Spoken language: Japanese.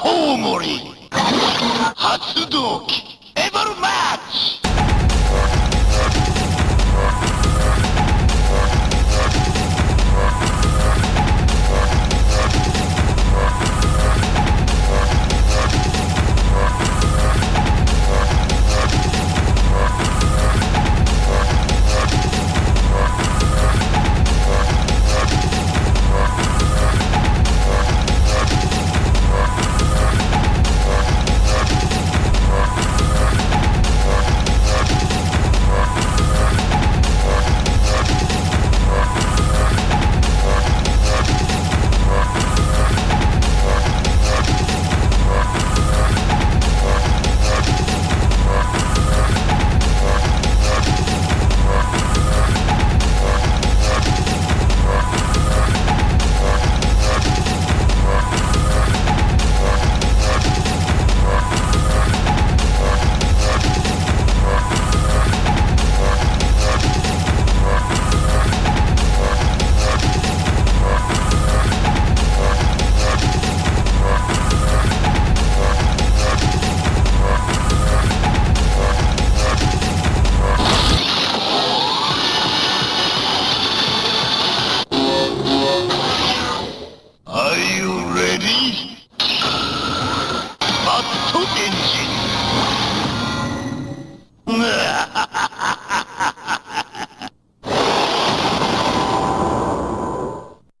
コウモリ発動機エボルマッチ。engine.